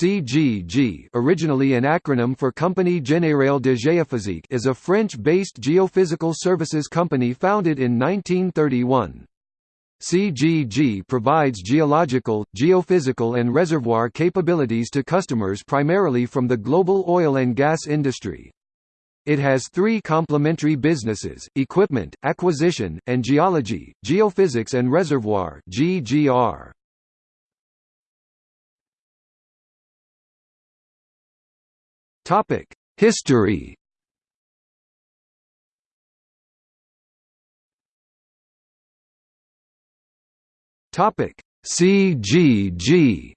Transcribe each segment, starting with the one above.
CGG originally an acronym for Compagnie Générale de Géophysique is a French-based geophysical services company founded in 1931. CGG provides geological, geophysical and reservoir capabilities to customers primarily from the global oil and gas industry. It has three complementary businesses, equipment, acquisition, and geology, geophysics and reservoir GGR. History Topic: CGG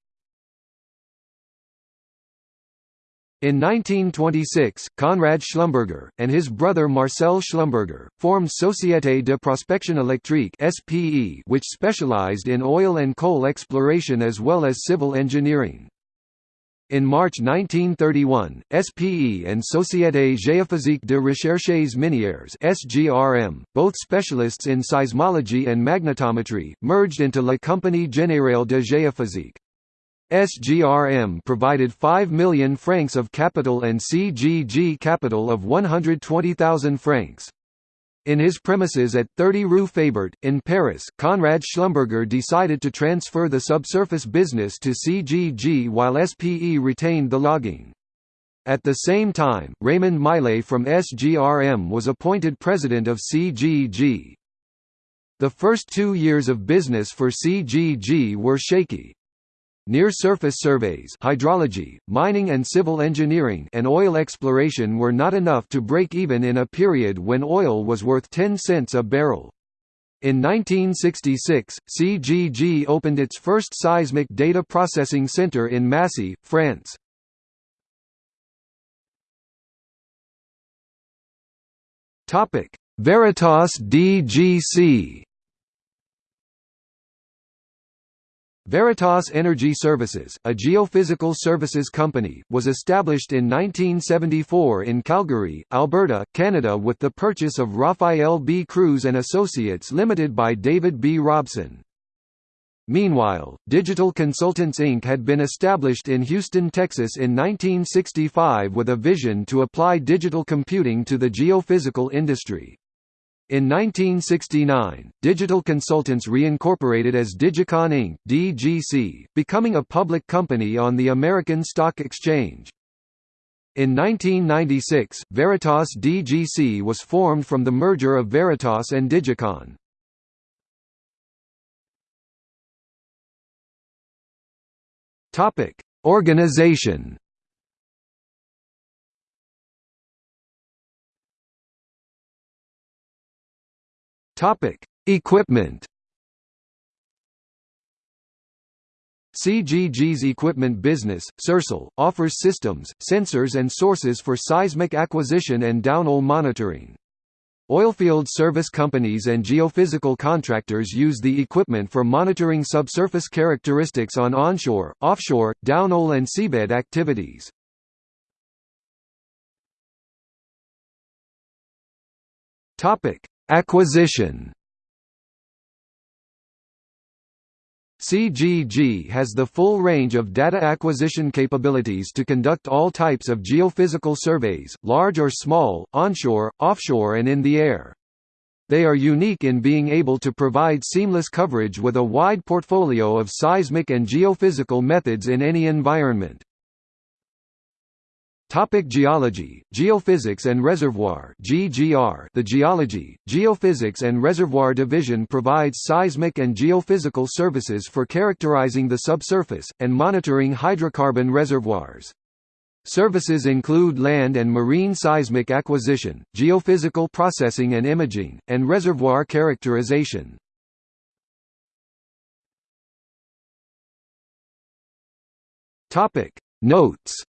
In 1926, Conrad Schlumberger, and his brother Marcel Schlumberger, formed Société de Prospection Électrique which specialized in oil and coal exploration as well as civil engineering. In March 1931, SPE and Société Géophysique de Recherches Minières (SGRM), both specialists in seismology and magnetometry, merged into La Compagnie Générale de Géophysique. SGRM provided 5 million francs of capital and CGG capital of 120,000 francs. In his premises at 30 Rue Fabert, in Paris, Conrad Schlumberger decided to transfer the subsurface business to CGG while SPE retained the logging. At the same time, Raymond Millet from SGRM was appointed president of CGG. The first two years of business for CGG were shaky. Near-surface surveys hydrology, mining and civil engineering and oil exploration were not enough to break even in a period when oil was worth 10 cents a barrel. In 1966, CGG opened its first seismic data processing center in Massy, France. Veritas DGC Veritas Energy Services, a geophysical services company, was established in 1974 in Calgary, Alberta, Canada with the purchase of Raphael B. Cruz and Associates Limited by David B. Robson. Meanwhile, Digital Consultants Inc. had been established in Houston, Texas in 1965 with a vision to apply digital computing to the geophysical industry. In 1969, Digital Consultants reincorporated as Digicon Inc. (DGC), becoming a public company on the American Stock Exchange. In 1996, Veritas DGC was formed from the merger of Veritas and Digicon. Topic: Organization Topic: Equipment. CGG's equipment business, Sercel, offers systems, sensors and sources for seismic acquisition and downhole monitoring. Oilfield service companies and geophysical contractors use the equipment for monitoring subsurface characteristics on onshore, offshore, downhole and seabed activities. Topic: Acquisition CGG has the full range of data acquisition capabilities to conduct all types of geophysical surveys, large or small, onshore, offshore and in the air. They are unique in being able to provide seamless coverage with a wide portfolio of seismic and geophysical methods in any environment. Topic geology, geophysics and reservoir GGR The Geology, Geophysics and Reservoir Division provides seismic and geophysical services for characterizing the subsurface, and monitoring hydrocarbon reservoirs. Services include land and marine seismic acquisition, geophysical processing and imaging, and reservoir characterization. Notes